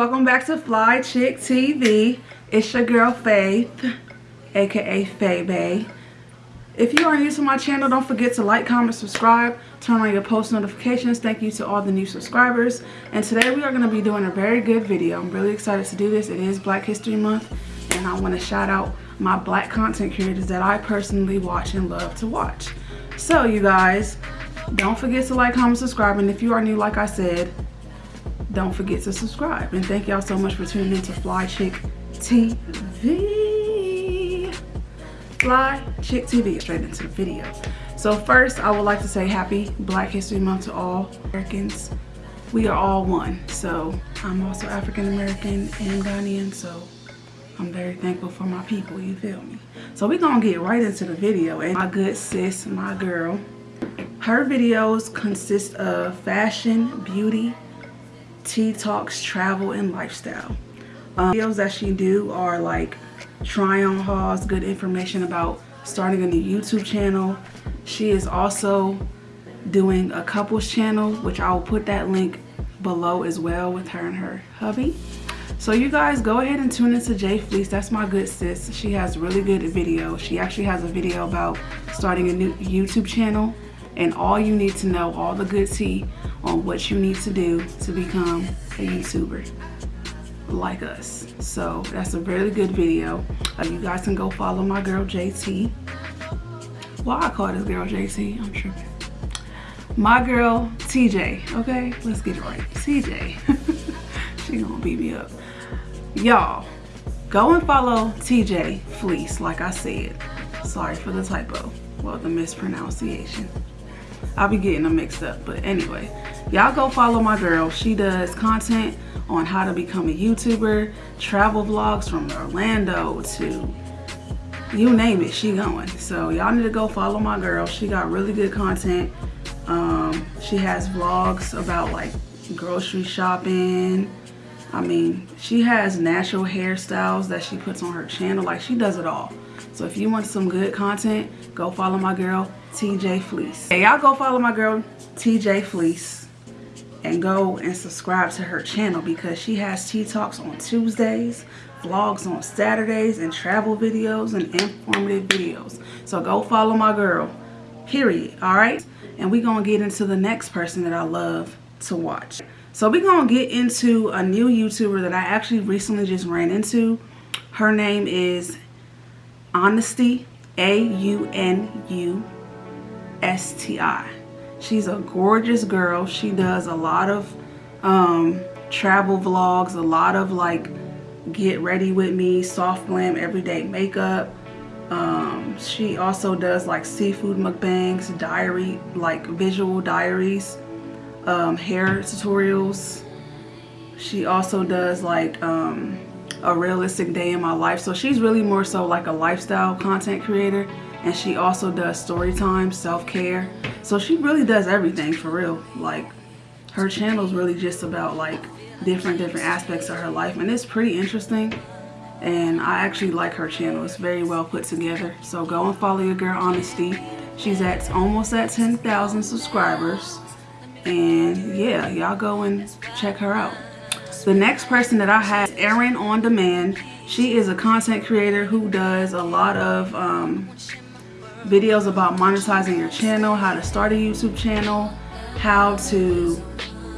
welcome back to Fly Chick TV. It's your girl Faith, aka Faye Bay. If you are new to my channel, don't forget to like, comment, subscribe, turn on your post notifications. Thank you to all the new subscribers. And today we are going to be doing a very good video. I'm really excited to do this. It is Black History Month and I want to shout out my black content creators that I personally watch and love to watch. So you guys, don't forget to like, comment, subscribe. And if you are new, like I said, don't forget to subscribe. And thank y'all so much for tuning in to Fly Chick TV. Fly Chick TV, straight into the video. So first, I would like to say happy Black History Month to all Americans. We are all one. So I'm also African American and Ghanaian, so I'm very thankful for my people, you feel me? So we're gonna get right into the video. And my good sis, my girl, her videos consist of fashion, beauty, tea talks, travel, and lifestyle. Um, videos that she do are like try on hauls, good information about starting a new YouTube channel. She is also doing a couples channel, which I will put that link below as well with her and her hubby. So you guys go ahead and tune into Jay Fleece. That's my good sis. She has really good video. She actually has a video about starting a new YouTube channel and all you need to know, all the good tea on what you need to do to become a YouTuber like us. So that's a really good video. Uh, you guys can go follow my girl JT. Why I call this girl JT? I'm tripping. My girl TJ, okay? Let's get it right. TJ. she gonna beat me up. Y'all, go and follow TJ Fleece, like I said. Sorry for the typo. Well, the mispronunciation. I'll be getting them mixed up. But anyway, y'all go follow my girl. She does content on how to become a YouTuber, travel vlogs from Orlando to you name it, she going. So y'all need to go follow my girl. She got really good content. Um, she has vlogs about like grocery shopping. I mean, she has natural hairstyles that she puts on her channel. Like she does it all. So if you want some good content, go follow my girl, TJ Fleece. Hey, y'all go follow my girl, TJ Fleece and go and subscribe to her channel because she has tea talks on Tuesdays, vlogs on Saturdays, and travel videos and informative videos. So go follow my girl, period, all right? And we're going to get into the next person that I love to watch. So we're going to get into a new YouTuber that I actually recently just ran into. Her name is Aunusti, A-U-N-U-S-T-I. She's a gorgeous girl. She does a lot of um, travel vlogs, a lot of like get ready with me, soft glam, everyday makeup. Um, she also does like seafood mukbangs, diary, like visual diaries, um, hair tutorials. She also does like um, a realistic day in my life. So she's really more so like a lifestyle content creator and she also does story time, self-care. So she really does everything for real. Like her channel is really just about like different different aspects of her life and it's pretty interesting and I actually like her channel. It's very well put together. So go and follow your girl Aunusti. She's at almost at 10,000 subscribers. And yeah, y'all go and check her out. The next person that I have is Erin On Demand. She is a content creator who does a lot of um, videos about monetizing your channel, how to start a YouTube channel, how to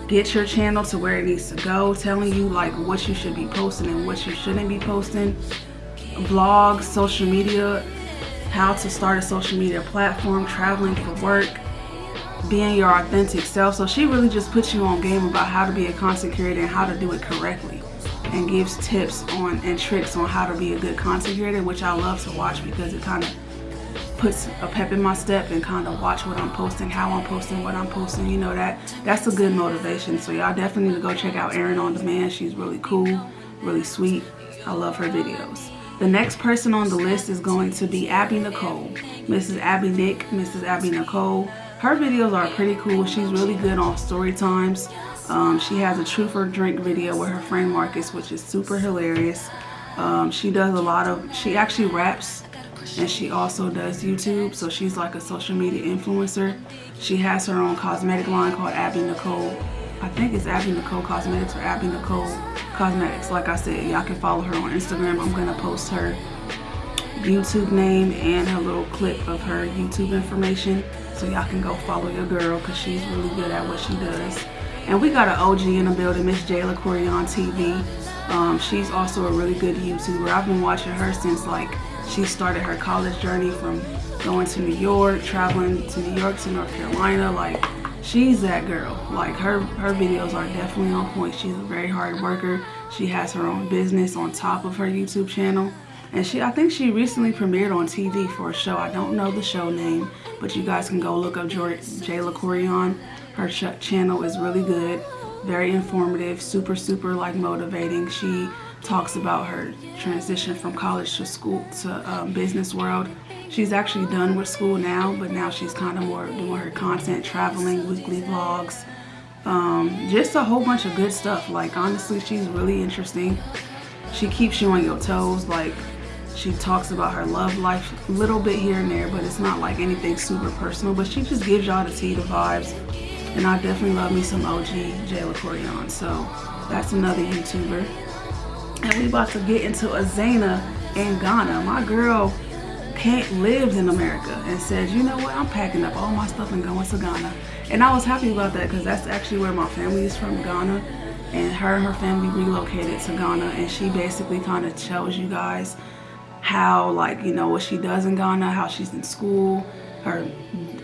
get your channel to where it needs to go, telling you like what you should be posting and what you shouldn't be posting, vlogs, social media, how to start a social media platform, traveling for work, being your authentic self. So she really just puts you on game about how to be a content creator and how to do it correctly and gives tips on and tricks on how to be a good content creator, which I love to watch because it kind of puts a pep in my step and kind of watch what I'm posting, how I'm posting, what I'm posting. You know, that that's a good motivation. So y'all definitely need to go check out Erin On Demand. She's really cool, really sweet. I love her videos. The next person on the list is going to be Abby Nicole. Mrs. Abby Nick, Mrs. Abby Nicole. Her videos are pretty cool. She's really good on story times. Um, she has a truth or drink video with her friend Marcus, which is super hilarious. Um, she does a lot of, she actually raps and she also does YouTube. So she's like a social media influencer. She has her own cosmetic line called Abby Nicole. I think it's Abby Nicole Cosmetics or Abby Nicole Cosmetics. Like I said, y'all can follow her on Instagram. I'm gonna post her YouTube name and her little clip of her YouTube information so y'all can go follow your girl because she's really good at what she does. And we got an OG in the building, Miss Jayla Corey on TV. Um, she's also a really good YouTuber. I've been watching her since like she started her college journey from going to New York, traveling to New York to North Carolina. Like she's that girl. Like her, her videos are definitely on point. She's a very hard worker. She has her own business on top of her YouTube channel. And she, I think she recently premiered on TV for a show. I don't know the show name, but you guys can go look up Jayla Corian. Her channel is really good, very informative, super, super like motivating. She talks about her transition from college to school to um, business world. She's actually done with school now, but now she's kind of more doing her content, traveling, weekly vlogs, um, just a whole bunch of good stuff. Like honestly, she's really interesting. She keeps you on your toes. Like she talks about her love life a little bit here and there, but it's not like anything super personal. But she just gives y'all the tea, the vibes. And I definitely love me some OG Jayla Corian. So that's another YouTuber. And we about to get into Azana in Ghana. My girl can't in America and says, you know what, I'm packing up all my stuff and going to Ghana. And I was happy about that because that's actually where my family is from, Ghana. And her and her family relocated to Ghana and she basically kind of tells you guys how like, you know, what she does in Ghana, how she's in school, her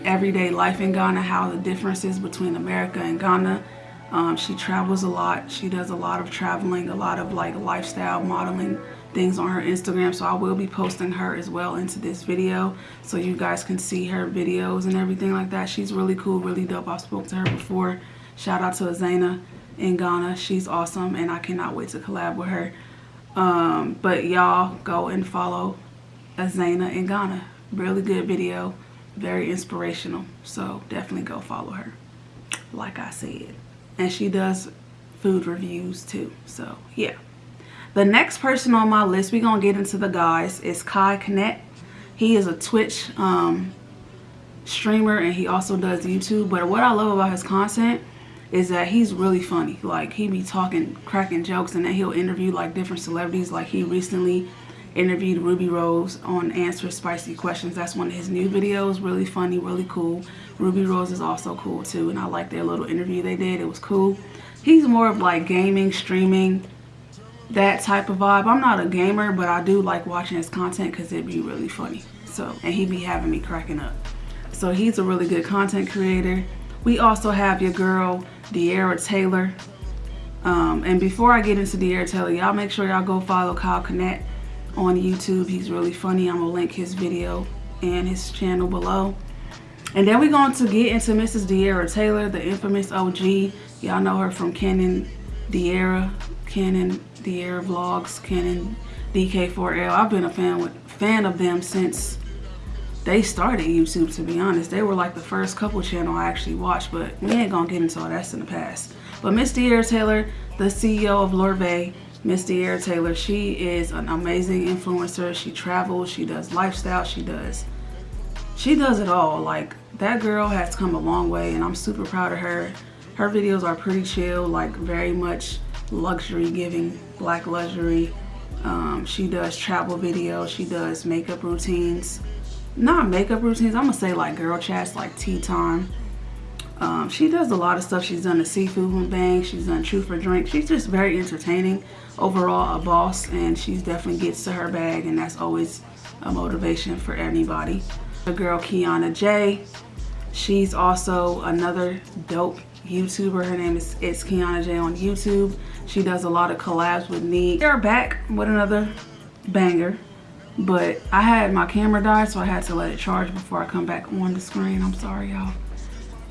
everyday life in Ghana, how the differences between America and Ghana. Um, she travels a lot. She does a lot of traveling, a lot of like lifestyle modeling things on her Instagram. So I will be posting her as well into this video so you guys can see her videos and everything like that. She's really cool, really dope. I spoke to her before. Shout out to Azana in Ghana. She's awesome and I cannot wait to collab with her. Um, but y'all go and follow Azana in Ghana. Really good video, very inspirational. So definitely go follow her, like I said. And she does food reviews too. So yeah. The next person on my list, we're to get into the guys, is Kai Cenat. He is a Twitch um, streamer and he also does YouTube. But what I love about his content is that he's really funny. Like he be talking, cracking jokes and then he'll interview like different celebrities. Like he recently interviewed Rubi Rose on Answer Spicy Questions. That's one of his new videos. Really funny, really cool. Rubi Rose is also cool too. And I like their little interview they did. It was cool. He's more of like gaming, streaming, that type of vibe. I'm not a gamer, but I do like watching his content because it'd be really funny. So, and he'd be having me cracking up. So he's a really good content creator. We also have your girl, De'Ara Taylor. Um, and before I get into De'Ara Taylor, y'all make sure y'all go follow Kai Cenat on YouTube. He's really funny. I'm going to link his video and his channel below. And then we're going to get into Mrs. De'Ara Taylor, the infamous OG. Y'all know her from Canon De'Ara, Canon De'Ara Vlogs, Canon DK4L. I've been a fan with fan of them since they started YouTube, to be honest. They were like the first couple channel I actually watched, but we ain't gonna get into all that's in the past. But Miss De'Ara Taylor, the CEO of Lorvay, Miss De'Ara Taylor, she is an amazing influencer. She travels, she does lifestyle, she does, she does it all. Like that girl has come a long way and I'm super proud of her. Her videos are pretty chill, like very much luxury giving, black luxury. Um, she does travel videos, she does makeup routines. Not makeup routines, I'm gonna say like girl chats, like tea time. Um, she does a lot of stuff. She's done the seafood bang. She's done truth for drink. She's just very entertaining. Overall, a boss, and she definitely gets to her bag, and that's always a motivation for anybody. The girl Kiana J. She's also another dope YouTuber. Her name is It's Kiana J on YouTube. She does a lot of collabs with me. They're back with another banger. But I had my camera die, so I had to let it charge before I come back on the screen. I'm sorry, y'all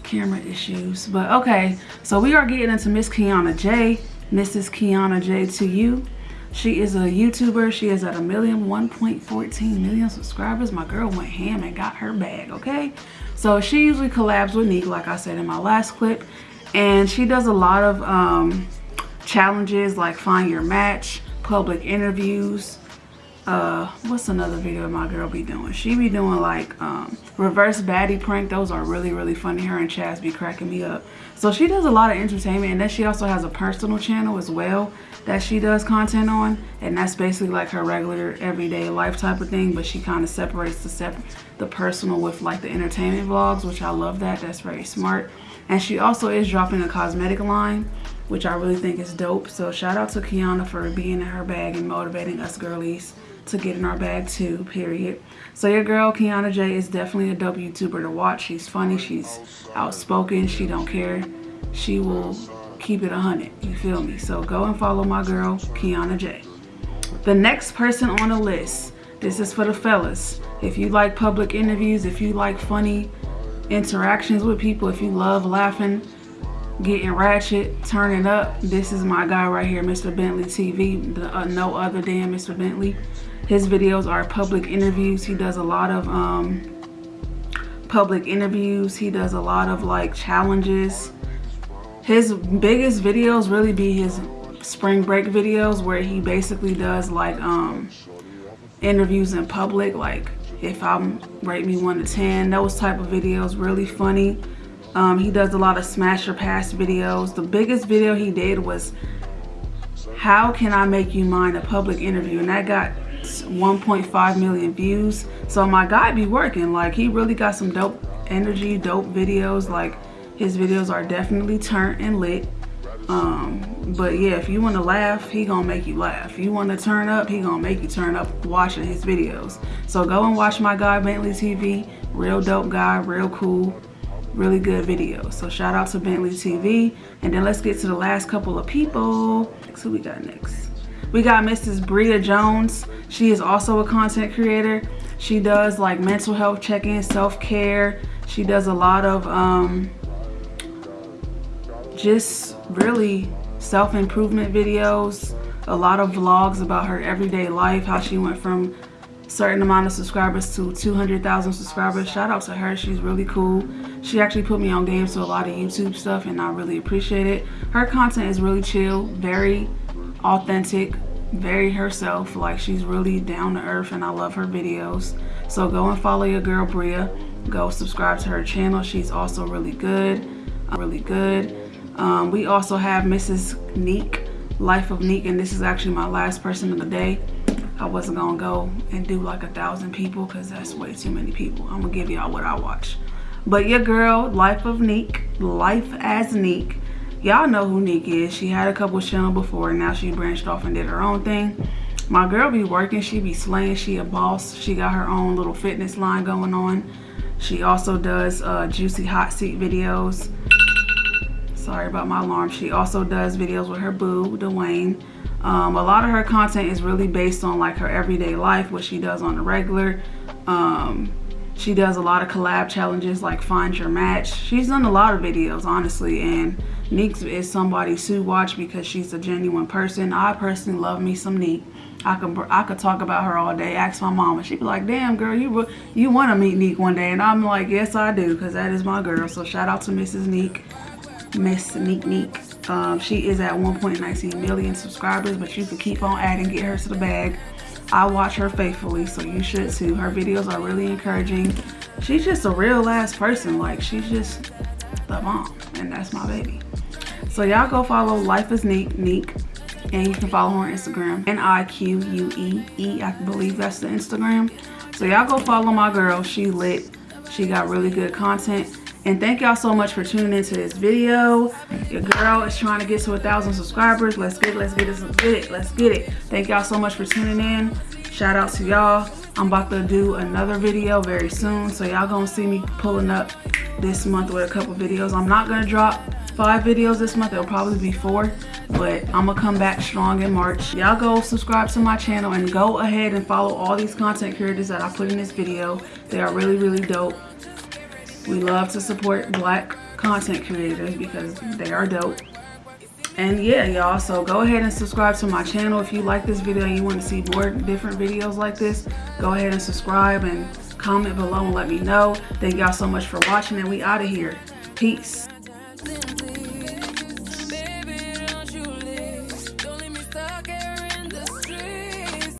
camera issues. But okay, so we are getting into Miss Kiana J. Mrs. Kiana J to you. She is a YouTuber. She is at a million, 1.14 million subscribers. My girl went ham and got her bag, okay? So she usually collabs with Nick, like I said in my last clip. And she does a lot of um, challenges like find your match, public interviews, uh what's another video my girl be doing? She be doing like um reverse baddie prank. Those are really really funny. Her and chaz be cracking me up. So she does a lot of entertainment and then she also has a personal channel as well that she does content on and that's basically like her regular everyday life type of thing but she kind of separates the sep the personal with like the entertainment vlogs which i love that. That's very smart. And she also is dropping a cosmetic line which i really think is dope. So shout out to kiana for being in her bag and motivating us girlies to get in our bag too, period. So your girl, Kiana J, is definitely a dope YouTuber to watch. She's funny, she's outspoken, she don't care. She will keep it a 100, you feel me? So go and follow my girl, Kiana J. The next person on the list, this is for the fellas. If you like public interviews, if you like funny interactions with people, if you love laughing, getting ratchet, turning up, this is my guy right here, Mr. Bentley TV, the, uh, no other than Mr. Bentley. His videos are public interviews. He does a lot of um, public interviews. He does a lot of like challenges. His biggest videos really be his spring break videos where he basically does like um, interviews in public. Like if I'm rate me one to 10, those type of videos, really funny. Um, he does a lot of smash or pass videos. The biggest video he did was how can I make you mine a public interview and that got 1.5 million views. So my guy be working like he really got some dope energy dope videos like his videos are definitely turned and lit. Um but yeah if you want to laugh he gonna make you laugh. If you want to turn up he gonna make you turn up watching his videos. So go and watch my guy bentley tv real dope guy real cool really good videos so shout out to bentley tv and then let's get to the last couple of people. So we got next we got Mrs. Bria Jones. She is also a content creator. She does like mental health check-in, self-care. She does a lot of um, just really self-improvement videos. A lot of vlogs about her everyday life, how she went from certain amount of subscribers to 200,000 subscribers. Shout out to her. She's really cool. She actually put me on game to a lot of YouTube stuff and I really appreciate it. Her content is really chill, very authentic very herself like she's really down to earth and i love her videos. So go and follow your girl bria. Go subscribe to her channel she's also really good really good. Um, we also have mrs neek life of neek and this is actually my last person of the day. I wasn't gonna go and do like a thousand people because that's way too many people. I'm gonna give y'all what i watch. But your girl life of neek life as neek y'all know who Nick is. She had a couple channel before and now she branched off and did her own thing. My girl be working, she be slaying, she a boss. She got her own little fitness line going on. She also does uh, juicy hot seat videos. Sorry about my alarm. She also does videos with her boo, Dwayne. Um, a lot of her content is really based on like her everyday life, what she does on the regular. Um, she does a lot of collab challenges like Find Your Match. She's done a lot of videos, honestly, and Neek is somebody to watch because she's a genuine person. I personally love me some Neek. I could I could talk about her all day. Ask my mama. She'd be like, "Damn, girl, you you want to meet Neek one day?" And I'm like, "Yes, I do, because that is my girl." So shout out to Mrs. Neek, Miss Neek Neek. Um, she is at 1.19 million subscribers, but you can keep on adding, get her to the bag. I watch her faithfully, so you should too. Her videos are really encouraging. She's just a real ass person. Like she's just the mom, and that's my baby. So y'all go follow Life is Neek, Neek, and you can follow her on Instagram. N-I-Q-U-E-E, I believe that's the Instagram. So y'all go follow my girl. She lit. She got really good content. And thank y'all so much for tuning into this video. Your girl is trying to get to a thousand subscribers. Let's get it, let's get it, let's get it, let's get it. Thank y'all so much for tuning in. Shout out to y'all. I'm about to do another video very soon. So y'all gonna see me pulling up this month with a couple videos. I'm not gonna drop five videos this month. It'll probably be four, but I'm gonna come back strong in March. Y'all go subscribe to my channel and go ahead and follow all these content creators that I put in this video. They are really, really dope. We love to support black content creators because they are dope. And yeah, y'all, so go ahead and subscribe to my channel. If you like this video and you want to see more different videos like this, go ahead and subscribe and comment below and let me know. Thank y'all so much for watching and we out of here. Peace.